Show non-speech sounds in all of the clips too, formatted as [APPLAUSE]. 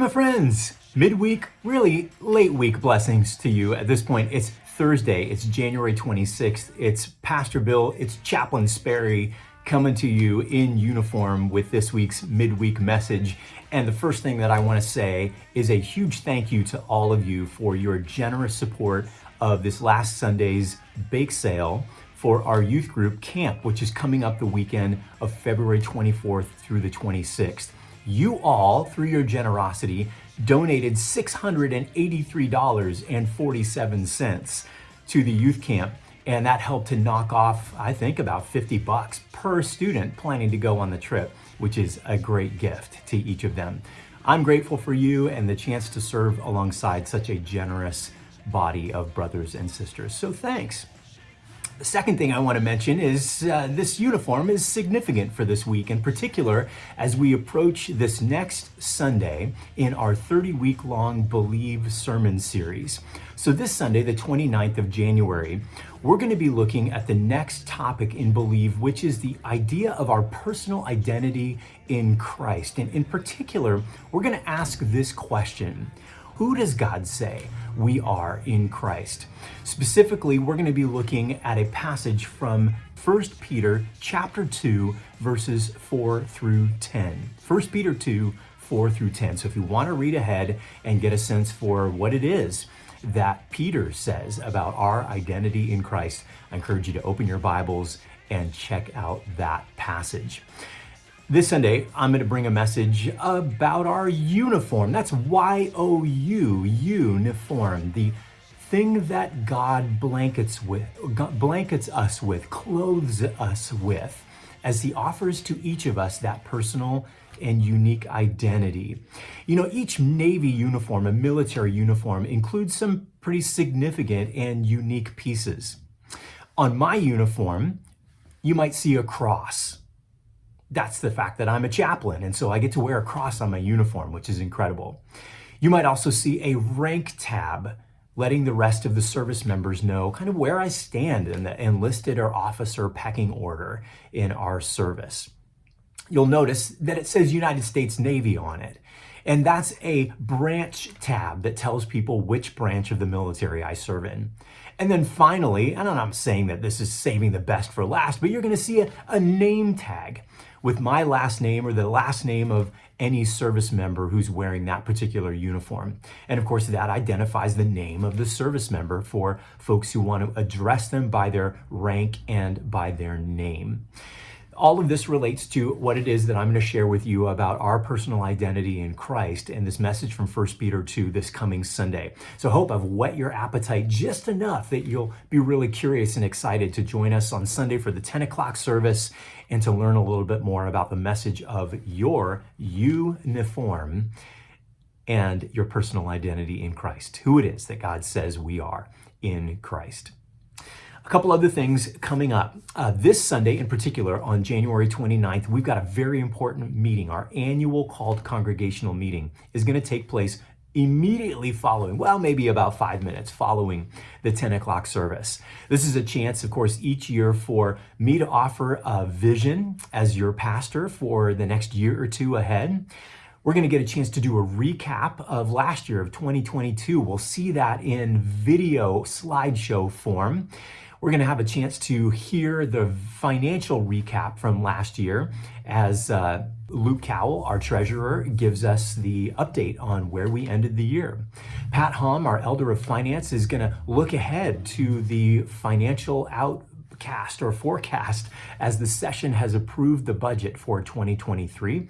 my friends. Midweek, really late week blessings to you at this point. It's Thursday, it's January 26th. It's Pastor Bill, it's Chaplain Sperry coming to you in uniform with this week's midweek message. And the first thing that I want to say is a huge thank you to all of you for your generous support of this last Sunday's bake sale for our youth group camp, which is coming up the weekend of February 24th through the 26th. You all, through your generosity, donated $683.47 to the youth camp. And that helped to knock off, I think, about 50 bucks per student planning to go on the trip, which is a great gift to each of them. I'm grateful for you and the chance to serve alongside such a generous body of brothers and sisters. So thanks. The second thing I want to mention is uh, this uniform is significant for this week, in particular as we approach this next Sunday in our 30 week long Believe sermon series. So, this Sunday, the 29th of January, we're going to be looking at the next topic in Believe, which is the idea of our personal identity in Christ. And in particular, we're going to ask this question Who does God say? we are in Christ. Specifically, we're going to be looking at a passage from 1 Peter chapter 2 verses 4 through 10. 1 Peter 2 4 through 10. So if you want to read ahead and get a sense for what it is that Peter says about our identity in Christ, I encourage you to open your Bibles and check out that passage. This Sunday, I'm going to bring a message about our uniform. That's Y-O-U, uniform, the thing that God blankets with, blankets us with, clothes us with, as He offers to each of us that personal and unique identity. You know, each Navy uniform, a military uniform, includes some pretty significant and unique pieces. On my uniform, you might see a cross that's the fact that I'm a chaplain, and so I get to wear a cross on my uniform, which is incredible. You might also see a rank tab letting the rest of the service members know kind of where I stand in the enlisted or officer pecking order in our service. You'll notice that it says United States Navy on it. And that's a branch tab that tells people which branch of the military I serve in. And then finally, and I'm saying that this is saving the best for last, but you're going to see a, a name tag with my last name or the last name of any service member who's wearing that particular uniform. And of course, that identifies the name of the service member for folks who want to address them by their rank and by their name all of this relates to what it is that I'm going to share with you about our personal identity in Christ and this message from 1 Peter 2 this coming Sunday. So hope I've whet your appetite just enough that you'll be really curious and excited to join us on Sunday for the 10 o'clock service and to learn a little bit more about the message of your uniform and your personal identity in Christ, who it is that God says we are in Christ. A couple other things coming up. Uh, this Sunday in particular, on January 29th, we've got a very important meeting. Our annual called congregational meeting is going to take place immediately following, well, maybe about five minutes following the 10 o'clock service. This is a chance, of course, each year for me to offer a vision as your pastor for the next year or two ahead. We're going to get a chance to do a recap of last year of 2022. We'll see that in video slideshow form. We're going to have a chance to hear the financial recap from last year as uh, Luke Cowell, our treasurer, gives us the update on where we ended the year. Pat Hom, our elder of finance, is going to look ahead to the financial outcast or forecast as the session has approved the budget for 2023.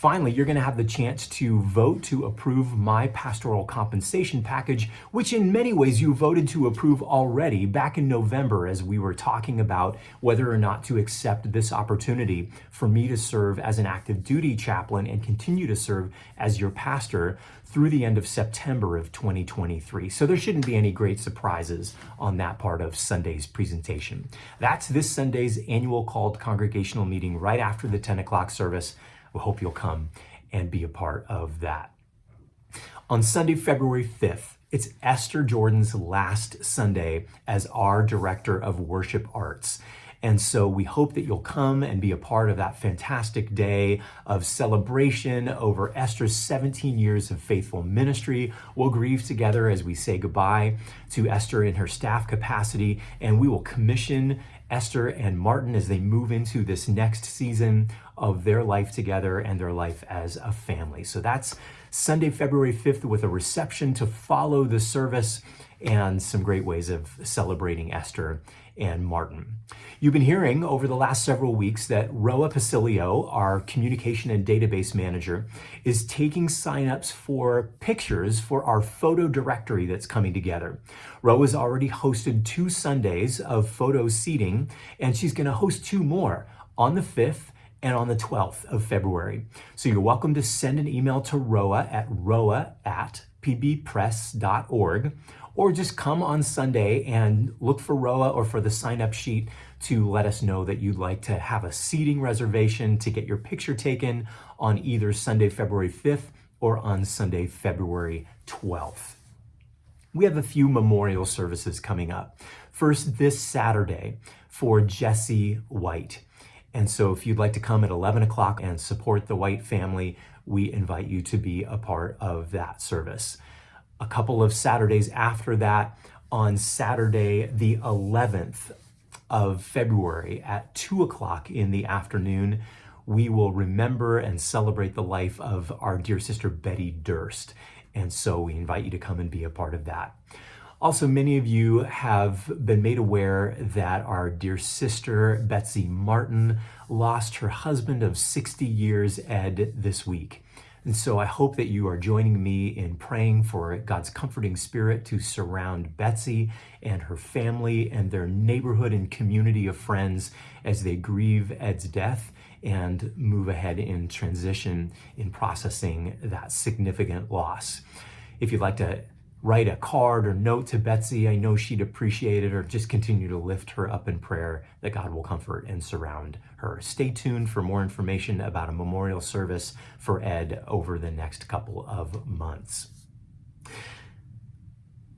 Finally, you're going to have the chance to vote to approve my pastoral compensation package, which in many ways you voted to approve already back in November as we were talking about whether or not to accept this opportunity for me to serve as an active duty chaplain and continue to serve as your pastor through the end of September of 2023. So there shouldn't be any great surprises on that part of Sunday's presentation. That's this Sunday's annual called congregational meeting right after the 10 o'clock service. We hope you'll come and be a part of that. On Sunday, February 5th, it's Esther Jordan's last Sunday as our Director of Worship Arts. And so we hope that you'll come and be a part of that fantastic day of celebration over Esther's 17 years of faithful ministry. We'll grieve together as we say goodbye to Esther in her staff capacity, and we will commission Esther and Martin as they move into this next season of their life together and their life as a family. So that's Sunday, February 5th, with a reception to follow the service and some great ways of celebrating Esther and Martin. You've been hearing over the last several weeks that Roa Pasilio, our communication and database manager, is taking signups for pictures for our photo directory that's coming together. Roa's already hosted two Sundays of photo seating, and she's going to host two more on the 5th and on the 12th of February. So you're welcome to send an email to roa at roa at pbpress.org or just come on Sunday and look for ROA or for the sign up sheet to let us know that you'd like to have a seating reservation to get your picture taken on either Sunday, February 5th or on Sunday, February 12th. We have a few memorial services coming up. First, this Saturday for Jesse White. And so if you'd like to come at 11 o'clock and support the White family, we invite you to be a part of that service a couple of Saturdays after that, on Saturday, the 11th of February at 2 o'clock in the afternoon, we will remember and celebrate the life of our dear sister Betty Durst. And so we invite you to come and be a part of that. Also, many of you have been made aware that our dear sister Betsy Martin lost her husband of 60 years, Ed, this week. And so I hope that you are joining me in praying for God's comforting spirit to surround Betsy and her family and their neighborhood and community of friends as they grieve Ed's death and move ahead in transition in processing that significant loss. If you'd like to write a card or note to Betsy. I know she'd appreciate it, or just continue to lift her up in prayer that God will comfort and surround her. Stay tuned for more information about a memorial service for Ed over the next couple of months.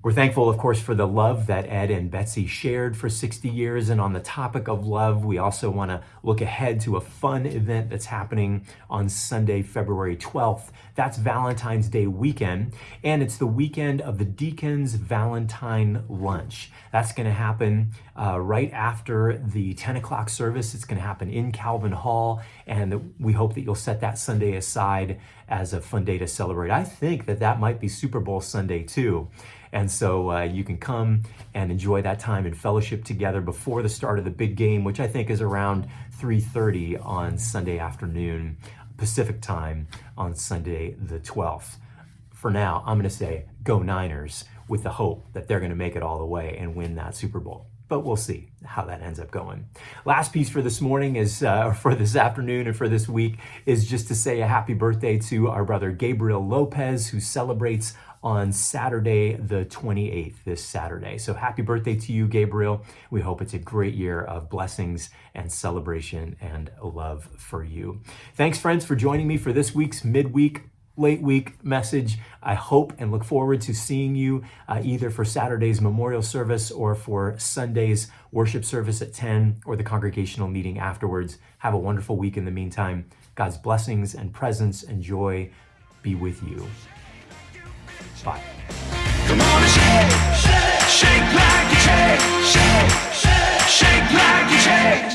We're thankful, of course, for the love that Ed and Betsy shared for 60 years. And on the topic of love, we also want to look ahead to a fun event that's happening on Sunday, February 12th. That's Valentine's Day weekend. And it's the weekend of the Deacons Valentine Lunch. That's going to happen uh, right after the 10 o'clock service. It's going to happen in Calvin Hall. And we hope that you'll set that Sunday aside as a fun day to celebrate. I think that that might be Super Bowl Sunday too. And so uh, you can come and enjoy that time in fellowship together before the start of the big game, which I think is around 3.30 on Sunday afternoon, Pacific time on Sunday the 12th. For now, I'm going to say go Niners with the hope that they're going to make it all the way and win that Super Bowl but we'll see how that ends up going. Last piece for this morning is, uh, [LAUGHS] for this afternoon and for this week, is just to say a happy birthday to our brother Gabriel Lopez, who celebrates on Saturday, the 28th, this Saturday. So happy birthday to you, Gabriel. We hope it's a great year of blessings and celebration and love for you. Thanks, friends, for joining me for this week's midweek late week message. I hope and look forward to seeing you uh, either for Saturday's memorial service or for Sunday's worship service at 10 or the congregational meeting afterwards. Have a wonderful week in the meantime. God's blessings and presence and joy be with you. Bye. Come on and shake, shake, shake like you shake, shake, shake, like you shake.